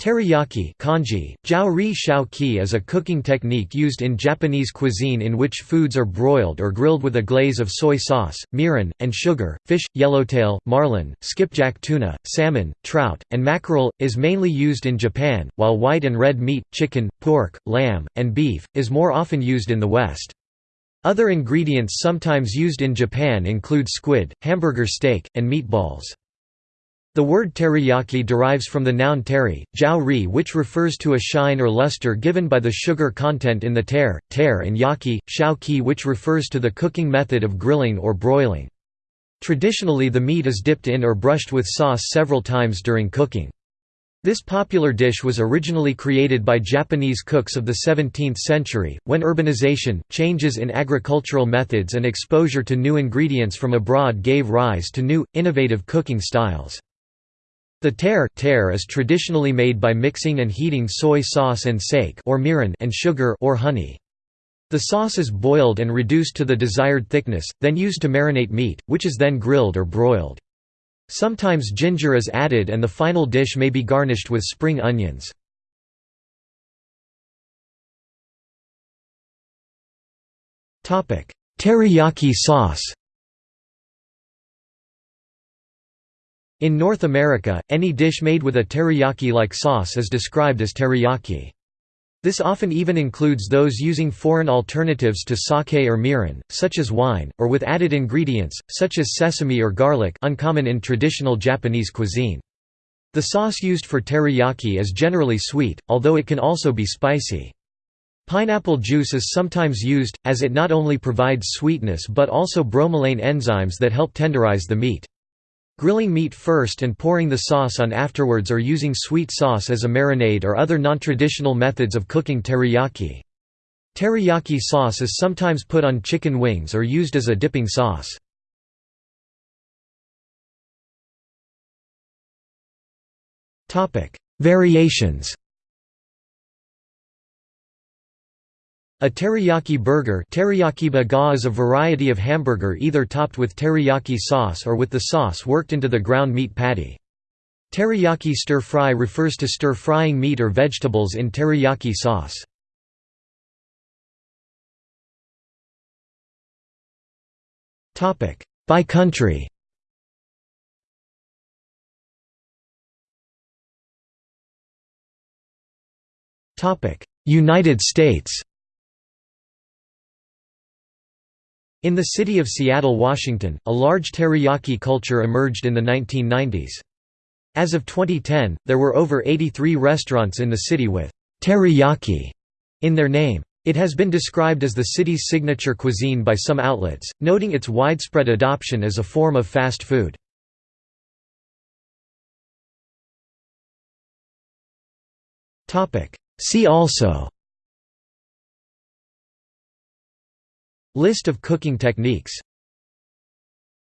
Teriyaki kanji, shao is a cooking technique used in Japanese cuisine in which foods are broiled or grilled with a glaze of soy sauce, mirin, and sugar. Fish, yellowtail, marlin, skipjack tuna, salmon, trout, and mackerel, is mainly used in Japan, while white and red meat, chicken, pork, lamb, and beef, is more often used in the West. Other ingredients sometimes used in Japan include squid, hamburger steak, and meatballs. The word teriyaki derives from the noun teri, jiao which refers to a shine or luster given by the sugar content in the ter, ter and yaki, shao ki which refers to the cooking method of grilling or broiling. Traditionally the meat is dipped in or brushed with sauce several times during cooking. This popular dish was originally created by Japanese cooks of the 17th century, when urbanization, changes in agricultural methods and exposure to new ingredients from abroad gave rise to new, innovative cooking styles. The ter, ter is traditionally made by mixing and heating soy sauce and sake or mirin and sugar or honey. The sauce is boiled and reduced to the desired thickness, then used to marinate meat, which is then grilled or broiled. Sometimes ginger is added and the final dish may be garnished with spring onions. Teriyaki sauce In North America, any dish made with a teriyaki-like sauce is described as teriyaki. This often even includes those using foreign alternatives to sake or mirin, such as wine, or with added ingredients, such as sesame or garlic uncommon in traditional Japanese cuisine. The sauce used for teriyaki is generally sweet, although it can also be spicy. Pineapple juice is sometimes used, as it not only provides sweetness but also bromelain enzymes that help tenderize the meat. Grilling meat first and pouring the sauce on afterwards or using sweet sauce as a marinade or other non-traditional methods of cooking teriyaki. Teriyaki sauce is sometimes put on chicken wings or used as a dipping sauce. Variations A teriyaki burger teriyaki is a variety of hamburger either topped with teriyaki sauce or with the sauce worked into the ground meat patty. Teriyaki stir-fry refers to stir-frying meat or vegetables in teriyaki sauce. By country United States In the city of Seattle, Washington, a large teriyaki culture emerged in the 1990s. As of 2010, there were over 83 restaurants in the city with teriyaki in their name. It has been described as the city's signature cuisine by some outlets, noting its widespread adoption as a form of fast food. See also List of cooking techniques